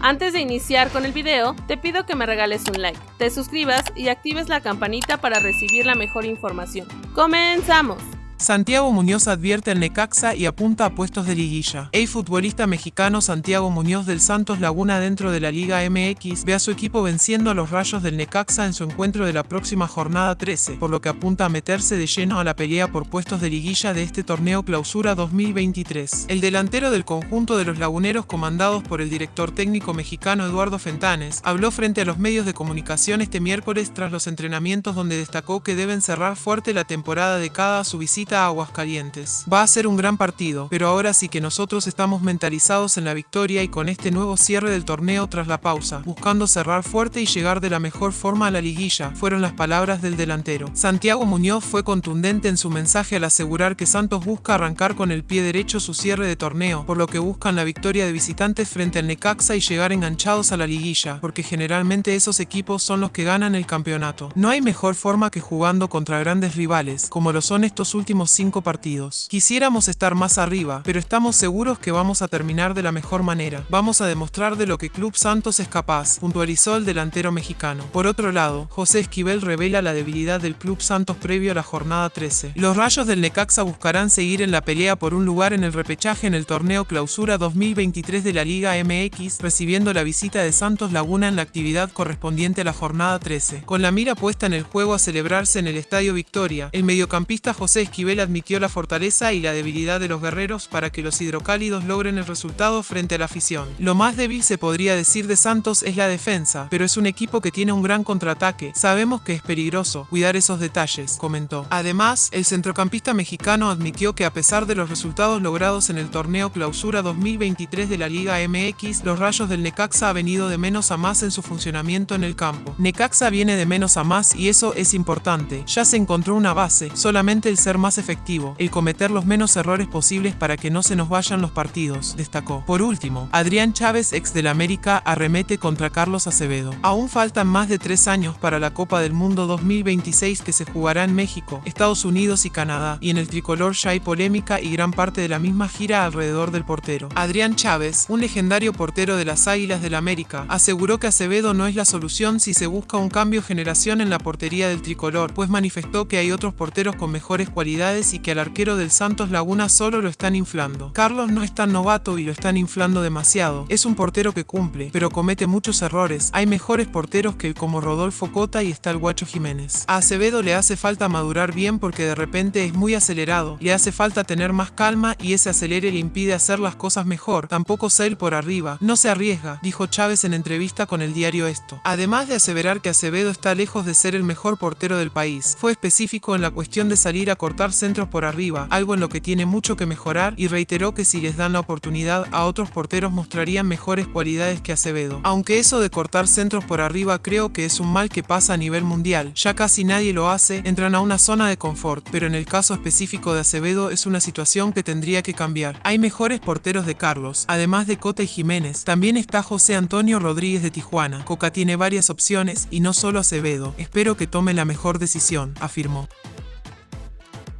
Antes de iniciar con el video, te pido que me regales un like, te suscribas y actives la campanita para recibir la mejor información. ¡Comenzamos! Santiago Muñoz advierte al Necaxa y apunta a puestos de liguilla. El futbolista mexicano Santiago Muñoz del Santos Laguna dentro de la Liga MX ve a su equipo venciendo a los rayos del Necaxa en su encuentro de la próxima jornada 13, por lo que apunta a meterse de lleno a la pelea por puestos de liguilla de este torneo clausura 2023. El delantero del conjunto de los laguneros comandados por el director técnico mexicano Eduardo Fentanes habló frente a los medios de comunicación este miércoles tras los entrenamientos donde destacó que deben cerrar fuerte la temporada de cada a su visita aguas calientes. Va a ser un gran partido, pero ahora sí que nosotros estamos mentalizados en la victoria y con este nuevo cierre del torneo tras la pausa, buscando cerrar fuerte y llegar de la mejor forma a la liguilla, fueron las palabras del delantero. Santiago Muñoz fue contundente en su mensaje al asegurar que Santos busca arrancar con el pie derecho su cierre de torneo, por lo que buscan la victoria de visitantes frente al Necaxa y llegar enganchados a la liguilla, porque generalmente esos equipos son los que ganan el campeonato. No hay mejor forma que jugando contra grandes rivales, como lo son estos últimos cinco partidos. Quisiéramos estar más arriba, pero estamos seguros que vamos a terminar de la mejor manera. Vamos a demostrar de lo que Club Santos es capaz, puntualizó el delantero mexicano. Por otro lado, José Esquivel revela la debilidad del Club Santos previo a la jornada 13. Los rayos del Necaxa buscarán seguir en la pelea por un lugar en el repechaje en el torneo Clausura 2023 de la Liga MX, recibiendo la visita de Santos Laguna en la actividad correspondiente a la jornada 13. Con la mira puesta en el juego a celebrarse en el Estadio Victoria, el mediocampista José Esquivel admitió la fortaleza y la debilidad de los guerreros para que los hidrocálidos logren el resultado frente a la afición. Lo más débil se podría decir de Santos es la defensa, pero es un equipo que tiene un gran contraataque. Sabemos que es peligroso cuidar esos detalles, comentó. Además, el centrocampista mexicano admitió que a pesar de los resultados logrados en el torneo Clausura 2023 de la Liga MX, los rayos del Necaxa ha venido de menos a más en su funcionamiento en el campo. Necaxa viene de menos a más y eso es importante. Ya se encontró una base, solamente el ser más efectivo, el cometer los menos errores posibles para que no se nos vayan los partidos, destacó. Por último, Adrián Chávez, ex del América, arremete contra Carlos Acevedo. Aún faltan más de tres años para la Copa del Mundo 2026 que se jugará en México, Estados Unidos y Canadá, y en el tricolor ya hay polémica y gran parte de la misma gira alrededor del portero. Adrián Chávez, un legendario portero de las Águilas del América, aseguró que Acevedo no es la solución si se busca un cambio generación en la portería del tricolor, pues manifestó que hay otros porteros con mejores cualidades y que al arquero del Santos Laguna solo lo están inflando. Carlos no es tan novato y lo están inflando demasiado. Es un portero que cumple, pero comete muchos errores. Hay mejores porteros que como Rodolfo Cota y está el Guacho Jiménez. A Acevedo le hace falta madurar bien porque de repente es muy acelerado. Le hace falta tener más calma y ese acelere le impide hacer las cosas mejor. Tampoco ser por arriba. No se arriesga, dijo Chávez en entrevista con el diario Esto. Además de aseverar que Acevedo está lejos de ser el mejor portero del país, fue específico en la cuestión de salir a cortar centros por arriba, algo en lo que tiene mucho que mejorar y reiteró que si les dan la oportunidad a otros porteros mostrarían mejores cualidades que Acevedo. Aunque eso de cortar centros por arriba creo que es un mal que pasa a nivel mundial, ya casi nadie lo hace, entran a una zona de confort, pero en el caso específico de Acevedo es una situación que tendría que cambiar. Hay mejores porteros de Carlos, además de Cota y Jiménez, también está José Antonio Rodríguez de Tijuana. Coca tiene varias opciones y no solo Acevedo. Espero que tome la mejor decisión, afirmó.